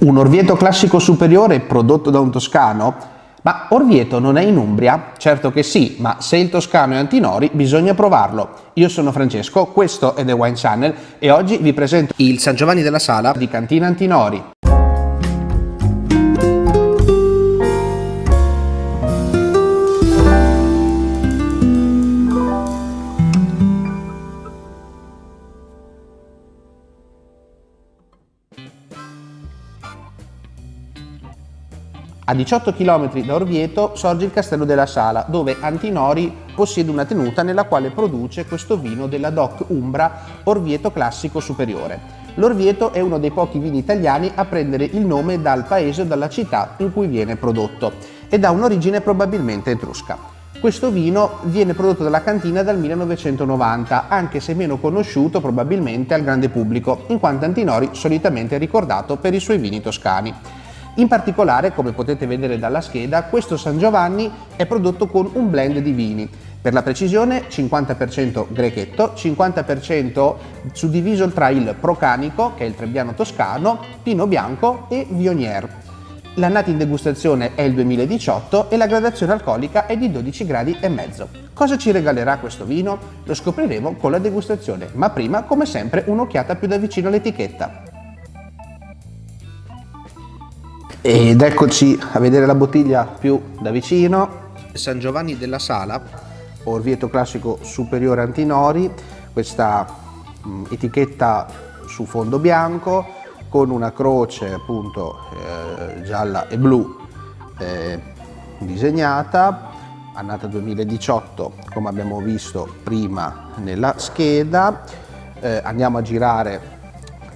Un Orvieto classico superiore prodotto da un toscano? Ma Orvieto non è in Umbria? Certo che sì, ma se il toscano è Antinori bisogna provarlo. Io sono Francesco, questo è The Wine Channel e oggi vi presento il San Giovanni della Sala di Cantina Antinori. A 18 km da Orvieto sorge il Castello della Sala, dove Antinori possiede una tenuta nella quale produce questo vino della DOC Umbra Orvieto Classico Superiore. L'Orvieto è uno dei pochi vini italiani a prendere il nome dal paese o dalla città in cui viene prodotto ed ha un'origine probabilmente etrusca. Questo vino viene prodotto dalla cantina dal 1990, anche se meno conosciuto probabilmente al grande pubblico, in quanto Antinori solitamente è ricordato per i suoi vini toscani. In particolare, come potete vedere dalla scheda, questo San Giovanni è prodotto con un blend di vini. Per la precisione 50% grechetto, 50% suddiviso tra il Procanico, che è il Trebbiano toscano, Pino Bianco e Vionier. L'annata in degustazione è il 2018 e la gradazione alcolica è di 12 gradi. Cosa ci regalerà questo vino? Lo scopriremo con la degustazione, ma prima, come sempre, un'occhiata più da vicino all'etichetta. Ed eccoci a vedere la bottiglia più da vicino. San Giovanni della Sala, Orvieto Classico Superiore Antinori, questa mh, etichetta su fondo bianco con una croce appunto eh, gialla e blu eh, disegnata, annata 2018 come abbiamo visto prima nella scheda. Eh, andiamo a girare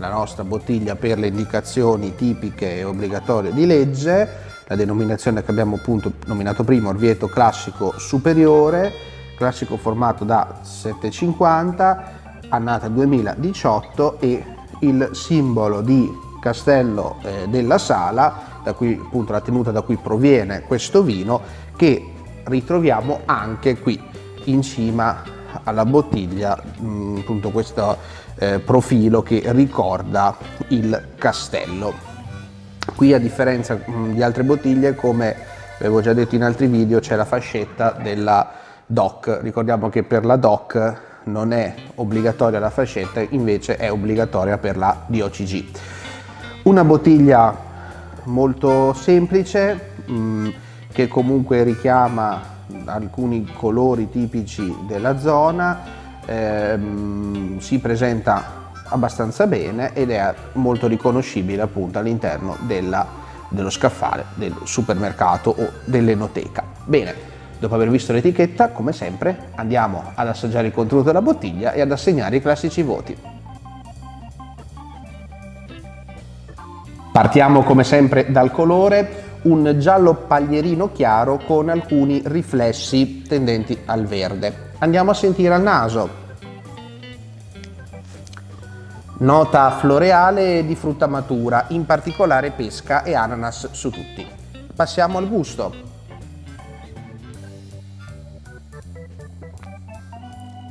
la nostra bottiglia per le indicazioni tipiche e obbligatorie di legge, la denominazione che abbiamo appunto nominato prima, Orvieto Classico Superiore, classico formato da 750, annata 2018 e il simbolo di Castello eh, della Sala, da cui appunto la tenuta da cui proviene questo vino, che ritroviamo anche qui in cima alla bottiglia mh, mm, appunto questo eh, profilo che ricorda il castello. Qui a differenza mh, mm, di altre bottiglie come avevo già detto in altri video c'è la fascetta della DOC, ricordiamo che per la DOC non è obbligatoria la fascetta invece è obbligatoria per la DOCG. Una bottiglia molto semplice mh, mm, che comunque richiama alcuni colori tipici della zona, ehm, si presenta abbastanza bene ed è molto riconoscibile appunto all'interno dello scaffale del supermercato o dell'enoteca. Bene, dopo aver visto l'etichetta, come sempre, andiamo ad assaggiare il contenuto della bottiglia e ad assegnare i classici voti. Partiamo come sempre dal colore, un giallo paglierino chiaro con alcuni riflessi tendenti al verde. Andiamo a sentire al naso. Nota floreale di frutta matura, in particolare pesca e ananas su tutti. Passiamo al gusto.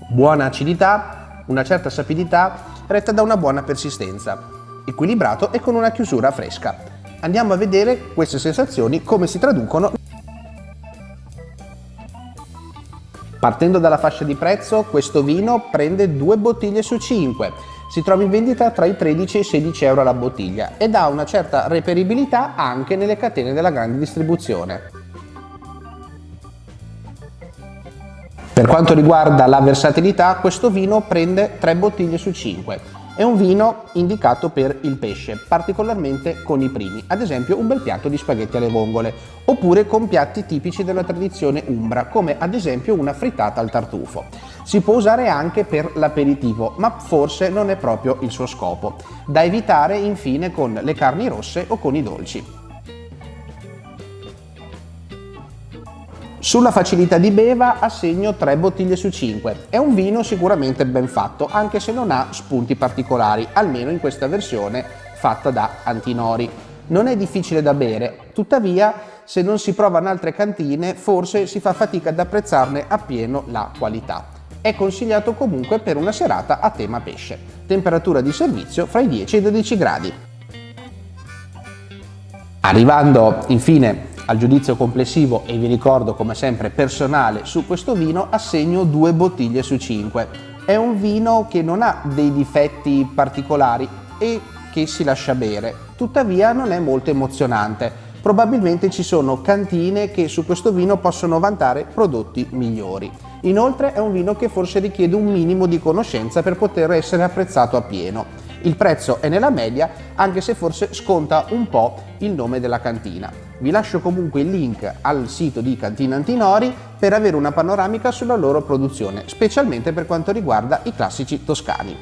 Buona acidità, una certa sapidità, retta da una buona persistenza, equilibrato e con una chiusura fresca. Andiamo a vedere queste sensazioni come si traducono. Partendo dalla fascia di prezzo, questo vino prende due bottiglie su 5. Si trova in vendita tra i 13 e i 16 euro la bottiglia ed ha una certa reperibilità anche nelle catene della grande distribuzione. Per quanto riguarda la versatilità, questo vino prende 3 bottiglie su 5. È un vino indicato per il pesce, particolarmente con i primi, ad esempio un bel piatto di spaghetti alle vongole, oppure con piatti tipici della tradizione umbra, come ad esempio una frittata al tartufo. Si può usare anche per l'aperitivo, ma forse non è proprio il suo scopo. Da evitare infine con le carni rosse o con i dolci. Sulla facilità di beva assegno 3 bottiglie su 5. È un vino sicuramente ben fatto, anche se non ha spunti particolari, almeno in questa versione fatta da Antinori. Non è difficile da bere, tuttavia se non si prova in altre cantine forse si fa fatica ad apprezzarne appieno la qualità. È consigliato comunque per una serata a tema pesce. Temperatura di servizio fra i 10 e i 12 gradi. Arrivando infine al giudizio complessivo e vi ricordo come sempre personale su questo vino assegno due bottiglie su 5. È un vino che non ha dei difetti particolari e che si lascia bere, tuttavia non è molto emozionante. Probabilmente ci sono cantine che su questo vino possono vantare prodotti migliori. Inoltre è un vino che forse richiede un minimo di conoscenza per poter essere apprezzato a pieno. Il prezzo è nella media, anche se forse sconta un po' il nome della cantina. Vi lascio comunque il link al sito di Cantina Antinori per avere una panoramica sulla loro produzione, specialmente per quanto riguarda i classici toscani.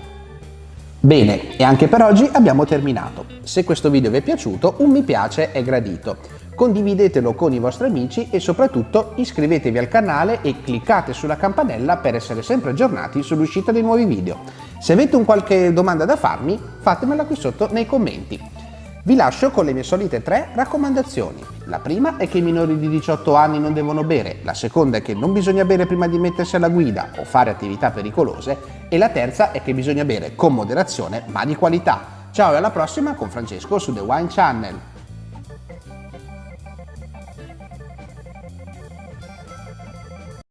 Bene, e anche per oggi abbiamo terminato. Se questo video vi è piaciuto, un mi piace è gradito. Condividetelo con i vostri amici e soprattutto iscrivetevi al canale e cliccate sulla campanella per essere sempre aggiornati sull'uscita dei nuovi video. Se avete un qualche domanda da farmi, fatemela qui sotto nei commenti. Vi lascio con le mie solite tre raccomandazioni. La prima è che i minori di 18 anni non devono bere, la seconda è che non bisogna bere prima di mettersi alla guida o fare attività pericolose e la terza è che bisogna bere con moderazione ma di qualità. Ciao e alla prossima con Francesco su The Wine Channel.